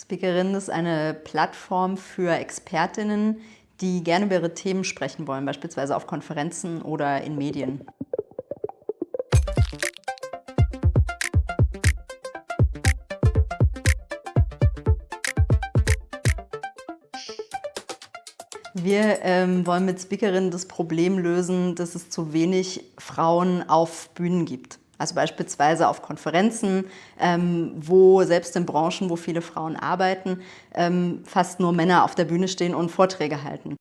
Speakerin ist eine Plattform für Expertinnen, die gerne über ihre Themen sprechen wollen, beispielsweise auf Konferenzen oder in Medien. Wir ähm, wollen mit Speakerinnen das Problem lösen, dass es zu wenig Frauen auf Bühnen gibt. Also beispielsweise auf Konferenzen, ähm, wo selbst in Branchen, wo viele Frauen arbeiten, ähm, fast nur Männer auf der Bühne stehen und Vorträge halten.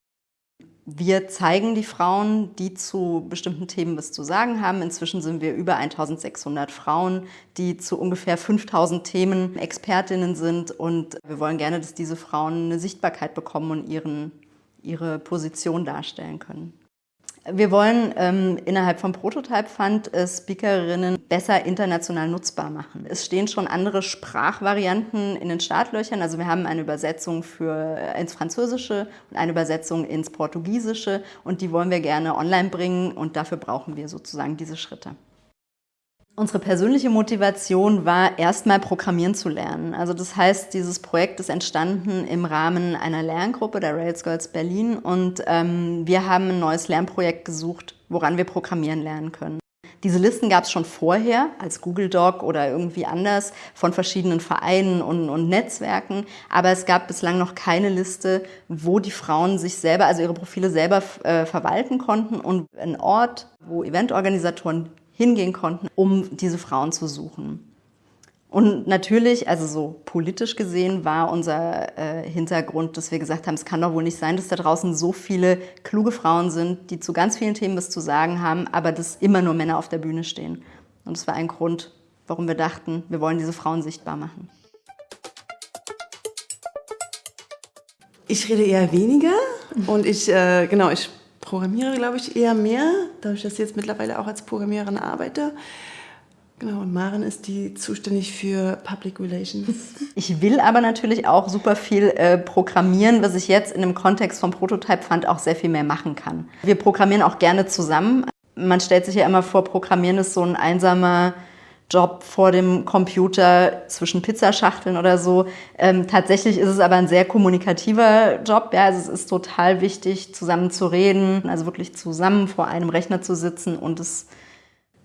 Wir zeigen die Frauen, die zu bestimmten Themen was zu sagen haben. Inzwischen sind wir über 1600 Frauen, die zu ungefähr 5000 Themen Expertinnen sind. Und wir wollen gerne, dass diese Frauen eine Sichtbarkeit bekommen und ihren, ihre Position darstellen können. Wir wollen ähm, innerhalb vom Prototype Fund äh, Speakerinnen besser international nutzbar machen. Es stehen schon andere Sprachvarianten in den Startlöchern. Also wir haben eine Übersetzung für, äh, ins Französische und eine Übersetzung ins Portugiesische und die wollen wir gerne online bringen und dafür brauchen wir sozusagen diese Schritte. Unsere persönliche Motivation war, erstmal programmieren zu lernen. Also das heißt, dieses Projekt ist entstanden im Rahmen einer Lerngruppe der Rails Girls Berlin und ähm, wir haben ein neues Lernprojekt gesucht, woran wir programmieren lernen können. Diese Listen gab es schon vorher als Google Doc oder irgendwie anders von verschiedenen Vereinen und, und, Netzwerken, aber es gab bislang noch keine Liste, wo die Frauen sich selber, also ihre Profile selber äh, verwalten konnten und ein Ort, wo Eventorganisatoren hingehen konnten, um diese Frauen zu suchen. Und natürlich, also so politisch gesehen, war unser äh, Hintergrund, dass wir gesagt haben, es kann doch wohl nicht sein, dass da draußen so viele kluge Frauen sind, die zu ganz vielen Themen was zu sagen haben, aber dass immer nur Männer auf der Bühne stehen. Und das war ein Grund, warum wir dachten, wir wollen diese Frauen sichtbar machen. Ich rede eher weniger und ich, äh, genau, ich programmiere, glaube ich, eher mehr, dadurch, dass ich jetzt mittlerweile auch als Programmiererin arbeite. Genau, und Maren ist die zuständig für Public Relations. Ich will aber natürlich auch super viel äh, programmieren, was ich jetzt in dem Kontext vom Prototype Fund auch sehr viel mehr machen kann. Wir programmieren auch gerne zusammen. Man stellt sich ja immer vor, Programmieren ist so ein einsamer Job vor dem Computer zwischen Pizzaschachteln oder so. Ähm, tatsächlich ist es aber ein sehr kommunikativer Job. Ja, also es ist total wichtig, zusammen zu reden, also wirklich zusammen vor einem Rechner zu sitzen und es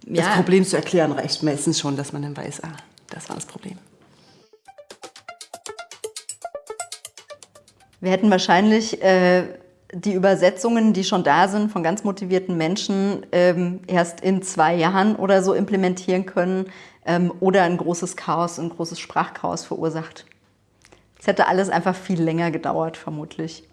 ja. Das Problem zu erklären reicht meistens schon, dass man dann weiß, ah, das war das Problem. Wir hätten wahrscheinlich äh, die Übersetzungen, die schon da sind, von ganz motivierten Menschen ähm, erst in zwei Jahren oder so implementieren können ähm, oder ein großes Chaos, ein großes Sprachchaos verursacht. Es hätte alles einfach viel länger gedauert, vermutlich.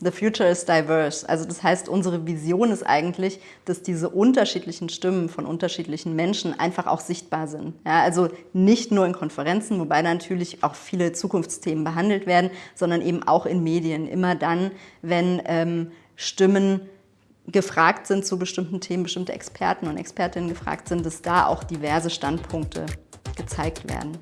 The future is diverse. Also das heißt, unsere Vision ist eigentlich, dass diese unterschiedlichen Stimmen von unterschiedlichen Menschen einfach auch sichtbar sind. Ja, also nicht nur in Konferenzen, wobei natürlich auch viele Zukunftsthemen behandelt werden, sondern eben auch in Medien. Immer dann, wenn ähm, Stimmen gefragt sind zu bestimmten Themen, bestimmte Experten und Expertinnen gefragt sind, dass da auch diverse Standpunkte gezeigt werden.